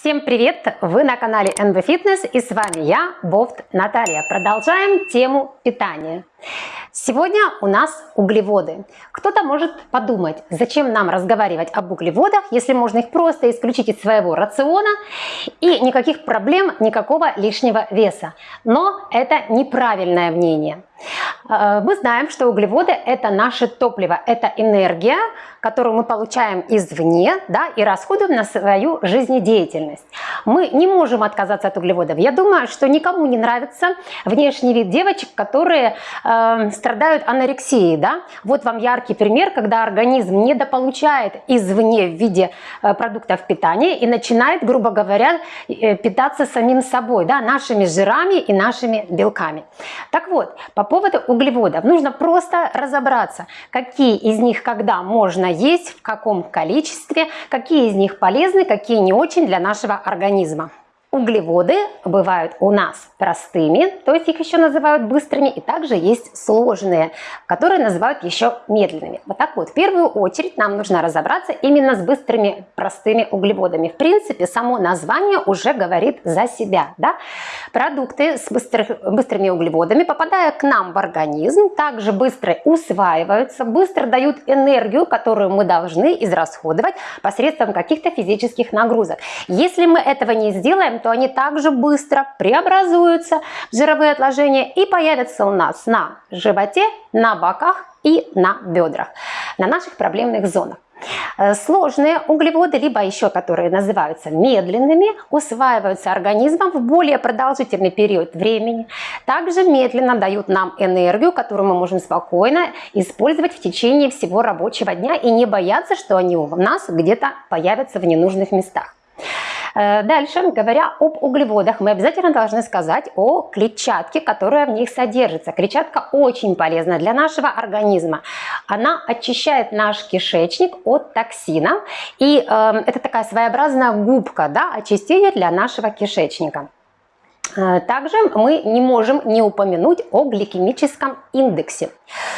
Всем привет! Вы на канале NB Fitness и с вами я, Бофт Наталья. Продолжаем тему питания. Сегодня у нас углеводы. Кто-то может подумать, зачем нам разговаривать об углеводах, если можно их просто исключить из своего рациона и никаких проблем, никакого лишнего веса. Но это неправильное мнение. Э, мы знаем, что углеводы это наше топливо, это энергия, которую мы получаем извне да, и расходуем на свою жизнедеятельность. Мы не можем отказаться от углеводов. Я думаю, что никому не нравится внешний вид девочек, которые э, страдают анорексией. Да? Вот вам яркий пример, когда организм недополучает извне в виде э, продуктов питания и начинает, грубо говоря, э, питаться самим собой, да, нашими жирами и нашими белками. Так вот, по поводу углеводов нужно просто разобраться, какие из них когда можно есть, в каком количестве, какие из них полезны, какие не очень для нашего организма. organizma. Углеводы бывают у нас простыми, то есть их еще называют быстрыми, и также есть сложные, которые называют еще медленными. Вот так вот, в первую очередь нам нужно разобраться именно с быстрыми простыми углеводами. В принципе, само название уже говорит за себя. Да? Продукты с быстрых, быстрыми углеводами, попадая к нам в организм, также быстро усваиваются, быстро дают энергию, которую мы должны израсходовать посредством каких-то физических нагрузок. Если мы этого не сделаем, то они также быстро преобразуются в жировые отложения и появятся у нас на животе, на боках и на бедрах, на наших проблемных зонах. Э, сложные углеводы, либо еще которые называются медленными, усваиваются организмом в более продолжительный период времени. Также медленно дают нам энергию, которую мы можем спокойно использовать в течение всего рабочего дня и не бояться, что они у нас где-то появятся в ненужных местах. Э, дальше, говоря об углеводах, мы обязательно должны сказать о клетчатке, которая в них содержится. Клетчатка очень полезна для нашего организма. Она очищает наш кишечник от токсинов. И э, это такая своеобразная губка, да, очистения для нашего кишечника. Э, также мы не можем не упомянуть о гликемическом индексе.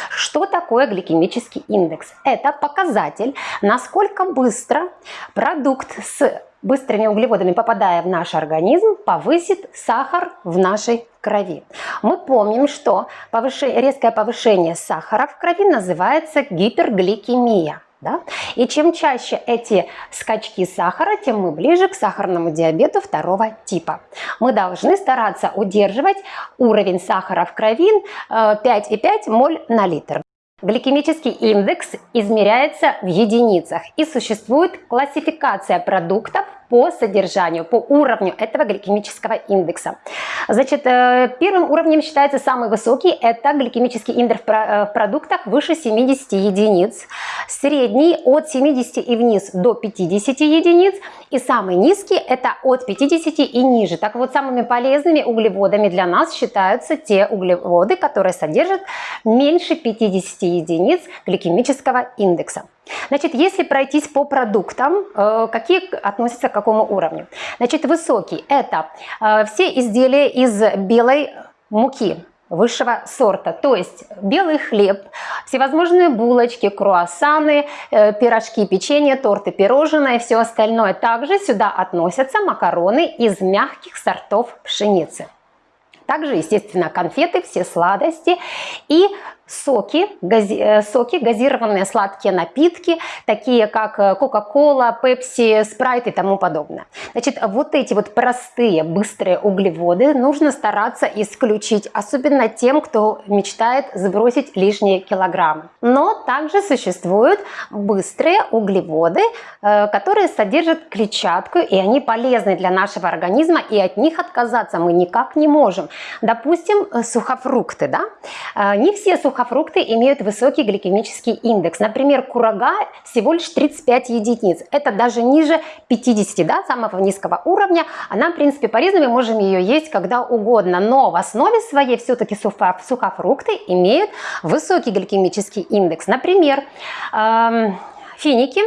Что такое гликемический индекс? Это показатель, насколько быстро продукт с быстрыми углеводами, попадая в наш организм, повысит сахар в нашей крови. Мы помним, что повышение, резкое повышение сахара в крови называется гипергликемия. Да? И чем чаще эти скачки сахара, тем мы ближе к сахарному диабету второго типа. Мы должны стараться удерживать уровень сахара в крови 5,5 э, моль на литр. Гликемический индекс измеряется в единицах и существует классификация продуктов по содержанию, по уровню этого гликемического индекса. Значит, э, первым уровнем считается самый высокий, это гликемический индекс э, в продуктах выше 70 единиц, средний от 70 и вниз до 50 единиц, и самый низкий это от 50 и ниже. Так вот, самыми полезными углеводами для нас считаются те углеводы, которые содержат меньше 50 единиц гликемического индекса. Значит, если пройтись по продуктам, э, какие относятся к какому уровню? Значит, высокий – это э, все изделия из белой муки высшего сорта, то есть белый хлеб, всевозможные булочки, круассаны, э, пирожки, печенье, торты, пирожные и все остальное. Также сюда относятся макароны из мягких сортов пшеницы. Также, естественно, конфеты, все сладости и соки, гази, э, соки, газированные сладкие напитки, такие как э, Кока-Кола, Пепси, Спрайт и тому подобное. Значит, вот эти вот простые, быстрые углеводы нужно стараться исключить, особенно тем, кто мечтает сбросить лишние килограммы. Но также существуют быстрые углеводы, э, которые содержат клетчатку, и они полезны для нашего организма, и от них отказаться мы никак не можем. Допустим, сухофрукты, да? Не все сухофрукты сухофрукты имеют высокий гликемический индекс. Например, курага всего лишь 35 единиц. Это даже ниже 50, да, самого низкого уровня. Она, в принципе, полезна, мы можем ее есть когда угодно. Но в основе своей все-таки сухофрукты имеют высокий гликемический индекс. Например, эм, финики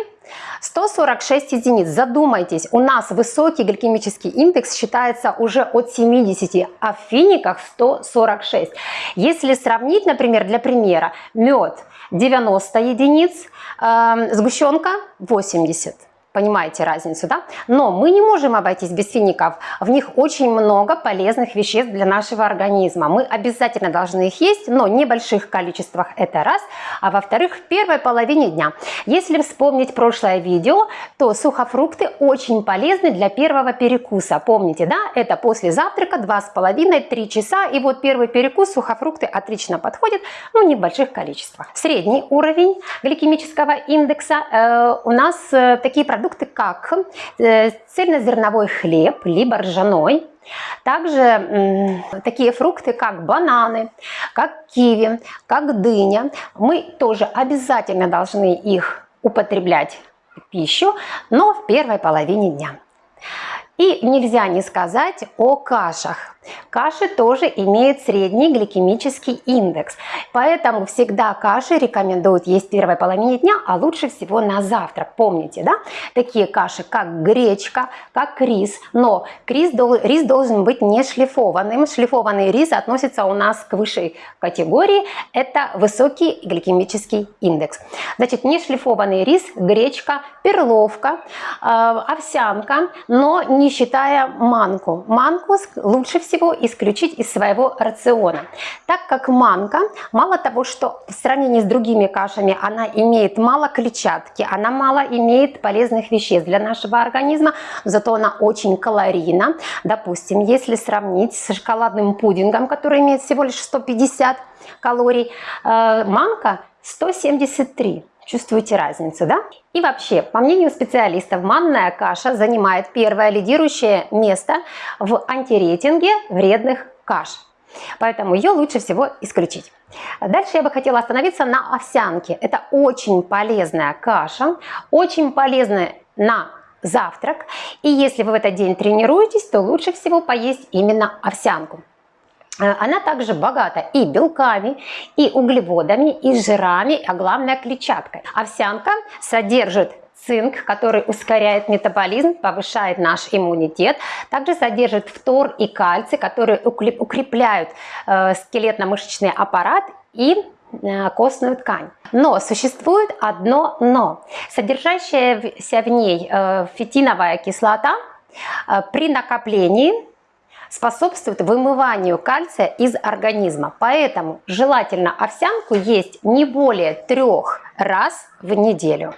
146 единиц. Задумайтесь, у нас высокий гликемический индекс считается уже от 70, а в финиках 146. Если сравнить, например, для примера, мед 90 единиц, э, сгущенка 80. Понимаете разницу, да? Но мы не можем обойтись без фиников. В них очень много полезных веществ для нашего организма. Мы обязательно должны их есть, но в больших количествах, это раз. А во-вторых, в первой половине дня. Если вспомнить прошлое видео, то сухофрукты очень полезны для первого перекуса. Помните, да? Это после завтрака 2,5-3 часа. И вот первый перекус сухофрукты отлично подходят, не в больших количествах. Средний уровень гликемического индекса э, у нас э, такие продукты, продукты, как э, цельнозерновой хлеб, либо ржаной, также такие фрукты, как бананы, как киви, как дыня, мы тоже обязательно должны их употреблять в пищу, но в первой половине дня. И нельзя не сказать о кашах. Каши тоже имеют средний гликемический индекс, поэтому всегда каши рекомендуют есть в первой половине дня, а лучше всего на завтрак. Помните, да? Такие каши, как гречка, как рис, но рис, рис должен быть не шлифованным. Шлифованный рис относится у нас к высшей категории, это высокий гликемический индекс. Значит, не шлифованный рис, гречка, перловка, э, овсянка, но не считая манку. Манку лучше всего всего исключить из своего рациона. Так как манка, мало того, что в сравнении с другими кашами она имеет мало клетчатки, она мало имеет полезных веществ для нашего организма, зато она очень калорийна. Допустим, если сравнить с шоколадным пудингом, который имеет всего лишь 150 калорий, э, манка 173. Чувствуете разницу, да? И вообще, по мнению специалистов, манная каша занимает первое лидирующее место в антирейтинге вредных каш. Поэтому ее лучше всего исключить. Дальше я бы хотела остановиться на овсянке. Это очень полезная каша, очень полезная на завтрак. И если вы в этот день тренируетесь, то лучше всего поесть именно овсянку. Э, она также богата и белками, и углеводами, и жирами, а главное клетчаткой. Овсянка содержит цинк, который ускоряет метаболизм, повышает наш иммунитет. Также содержит фтор и кальций, которые укрепляют э, скелетно-мышечный аппарат и э, костную ткань. Но существует одно но. Содержащаяся в ней фитиновая кислота при накоплении способствует вымыванию кальция из организма. Поэтому желательно овсянку есть не более трех раз в неделю.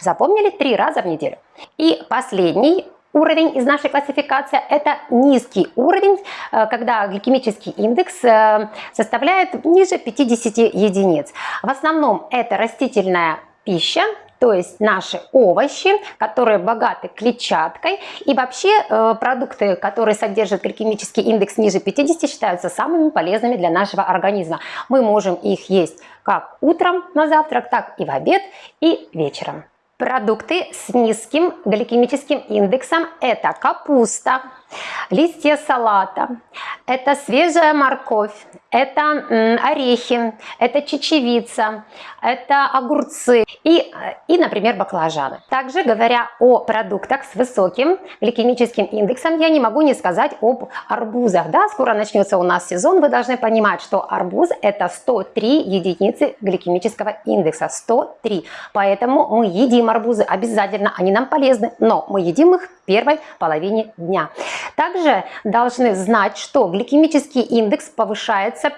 Запомнили? Три раза в неделю. И последний уровень из нашей классификации – это низкий уровень, э, когда гликемический индекс э, составляет ниже 50 единиц. В основном это растительная пища, то есть наши овощи, которые богаты клетчаткой. И вообще э, продукты, которые содержат гликемический индекс ниже 50, считаются самыми полезными для нашего организма. Мы можем их есть как утром на завтрак, так и в обед и вечером. Продукты с низким гликемическим индексом – это капуста, листья салата, это свежая морковь, это орехи, это чечевица, это огурцы и, и, например, баклажаны. Также, говоря о продуктах с высоким гликемическим индексом, я не могу не сказать об арбузах. Да, скоро начнется у нас сезон, вы должны понимать, что арбуз это 103 единицы гликемического индекса, 103. Поэтому мы едим арбузы обязательно, они нам полезны, но мы едим их первой половине дня. Также должны знать, что гликемический индекс повышается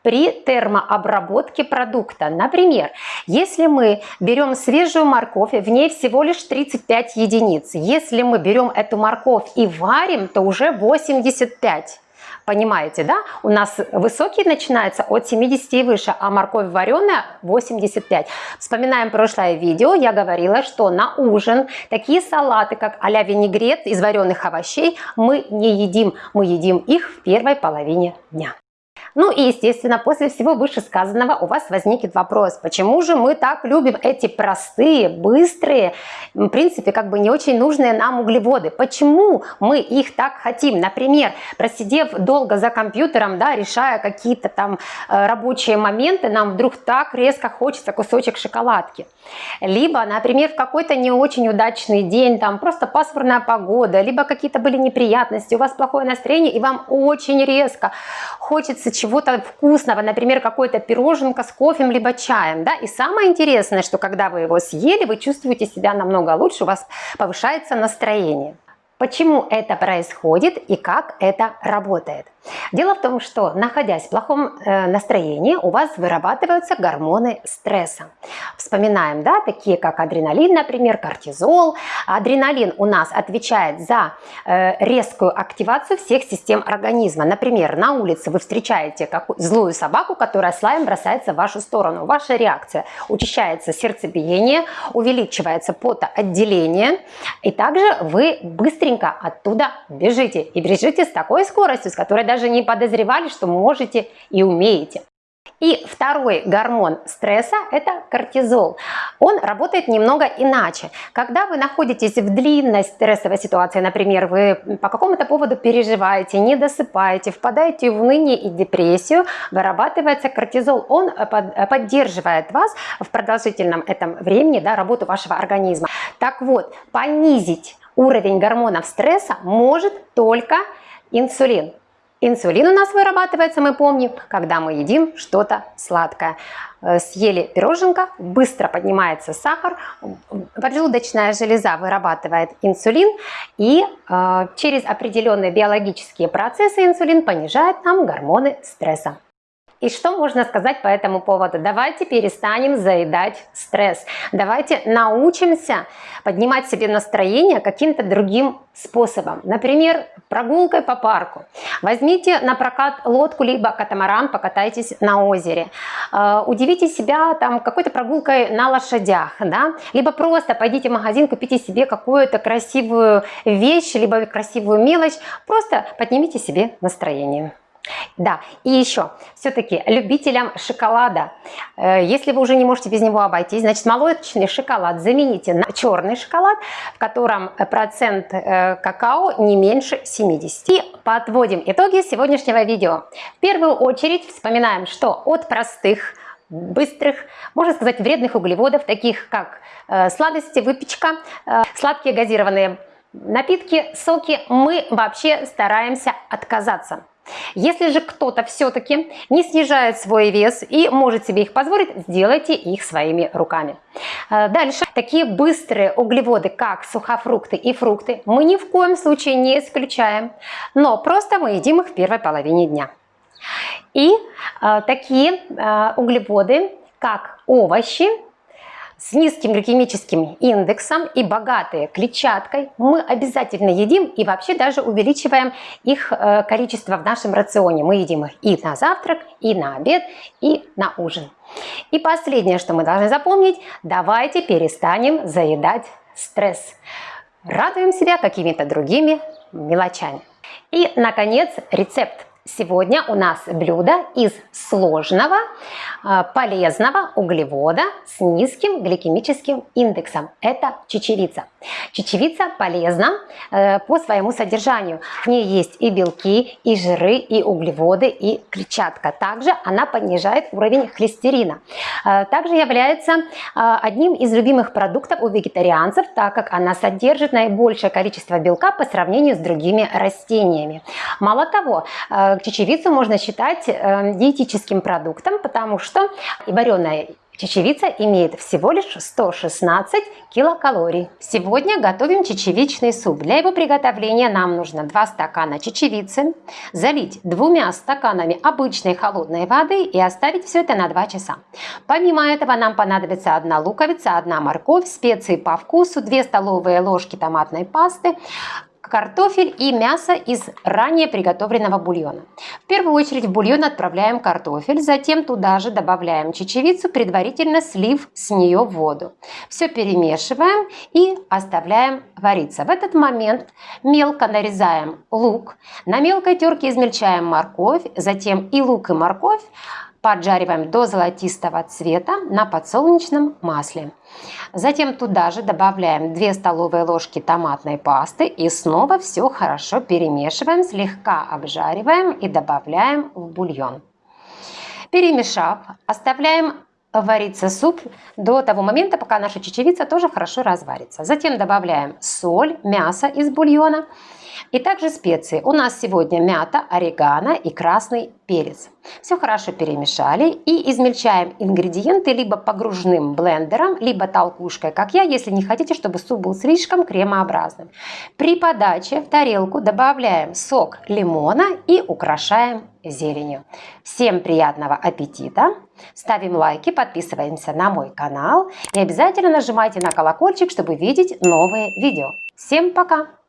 при термообработке продукта. Например, если мы берем свежую морковь, в ней всего лишь 35 единиц. Если мы берем эту морковь и варим, то уже 85. Понимаете, да? У нас высокий начинается от 70 и выше, а морковь вареная 85. Вспоминаем прошлое видео, я говорила, что на ужин такие салаты, как а-ля винегрет из вареных овощей, мы не едим. Мы едим их в первой половине дня. Ну и, естественно, после всего вышесказанного у вас возникнет вопрос, почему же мы так любим эти простые, быстрые, в принципе, как бы не очень нужные нам углеводы? Почему мы их так хотим? Например, просидев долго за компьютером, да, решая какие-то там э, рабочие моменты, нам вдруг так резко хочется кусочек шоколадки. Либо, например, в какой-то не очень удачный день, там просто пасмурная погода, либо какие-то были неприятности, у вас плохое настроение, и вам очень резко хочется чего-то вкусного, например, какой-то пироженка с кофе либо чаем, да, и самое интересное, что когда вы его съели, вы чувствуете себя намного лучше, у вас повышается настроение. Почему это происходит и как это работает? Дело в том, что находясь в плохом э, настроении, у вас вырабатываются гормоны стресса. Вспоминаем, да, такие как адреналин, например, кортизол. Адреналин у нас отвечает за э, резкую активацию всех систем организма. Например, на улице вы встречаете какую злую собаку, которая с лаем бросается в вашу сторону. Ваша реакция учащается сердцебиение, увеличивается потоотделение, и также вы быстренько оттуда бежите. И бежите с такой скоростью, с которой даже не подозревали, что можете и умеете. И второй гормон стресса – это кортизол. Он работает немного иначе. Когда вы находитесь в длинной стрессовой ситуации, например, вы по какому-то поводу переживаете, не досыпаете, впадаете в уныние и депрессию, вырабатывается кортизол. Он поддерживает вас в продолжительном этом времени, да, работу вашего организма. Так вот, понизить уровень гормонов стресса может только инсулин. Инсулин у нас вырабатывается, мы помним, когда мы едим что-то сладкое. Э, съели пироженка, быстро поднимается сахар, поджелудочная железа вырабатывает инсулин, и э, через определенные биологические процессы инсулин понижает нам гормоны стресса. И что можно сказать по этому поводу? Давайте перестанем заедать стресс. Давайте научимся поднимать себе настроение каким-то другим способом. Например, прогулкой по парку. Возьмите на прокат лодку либо катамаран, покатайтесь на озере. Э, удивите себя там какой-то прогулкой на лошадях. Да? Либо просто пойдите в магазин, купите себе какую-то красивую вещь, либо красивую мелочь. Просто поднимите себе настроение. Да, и еще, все-таки любителям шоколада, э, если вы уже не можете без него обойтись, значит молочный шоколад замените на черный шоколад, в котором процент э, какао не меньше 70. И подводим итоги сегодняшнего видео. В первую очередь вспоминаем, что от простых быстрых, можно сказать, вредных углеводов, таких как э, сладости, выпечка, сладкие газированные напитки, соки, мы вообще стараемся отказаться. Если же кто-то все-таки не снижает свой вес и может себе их позволить, сделайте их своими руками. Э, дальше. Такие быстрые углеводы, как сухофрукты и фрукты, мы ни в коем случае не исключаем, но просто мы едим их в первой половине дня. И э, такие э, углеводы, как овощи, с низким гликемическим индексом и богатые клетчаткой мы обязательно едим и вообще даже увеличиваем их э, количество в нашем рационе. Мы едим их и на завтрак, и на обед, и на ужин. И последнее, что мы должны запомнить, давайте перестанем заедать стресс. Радуем себя какими-то другими мелочами. И, наконец, рецепт. Сегодня у нас блюдо из сложного, а, полезного углевода с низким гликемическим индексом. Это чечевица. Чечевица полезна э, по своему содержанию. В ней есть и белки, и жиры, и углеводы, и клетчатка. Также она понижает уровень холестерина. Э, также является э, одним из любимых продуктов у вегетарианцев, так как она содержит наибольшее количество белка по сравнению с другими растениями. Мало того, чечевицу можно считать диетическим продуктом, потому что и вареная Чечевица имеет всего лишь 116 килокалорий. Сегодня готовим чечевичный суп. Для его приготовления нам нужно 2 стакана чечевицы, залить двумя стаканами обычной холодной воды и оставить все это на 2 часа. Помимо этого нам понадобится 1 луковица, 1 морковь, специи по вкусу, 2 столовые ложки томатной пасты, картофель и мясо из ранее приготовленного бульона. В первую очередь в бульон отправляем картофель, затем туда же добавляем чечевицу, предварительно слив с нее воду. Все перемешиваем и оставляем вариться. В этот момент мелко нарезаем лук, на мелкой терке измельчаем морковь, затем и лук и морковь поджариваем до золотистого цвета на подсолнечном масле. Затем туда же добавляем 2 столовые ложки томатной пасты и снова все хорошо перемешиваем, слегка обжариваем и добавляем в бульон. Перемешав, оставляем вариться суп до того момента, пока наша чечевица тоже хорошо разварится. Затем добавляем соль, мясо из бульона, И также специи. У нас сегодня мята, орегано и красный перец. Все хорошо перемешали и измельчаем ингредиенты либо погружным блендером, либо толкушкой, как я, если не хотите, чтобы суп был слишком кремообразным. При подаче в тарелку добавляем сок лимона и украшаем зеленью. Всем приятного аппетита! Ставим лайки, подписываемся на мой канал и обязательно нажимайте на колокольчик, чтобы видеть новые видео. Всем пока!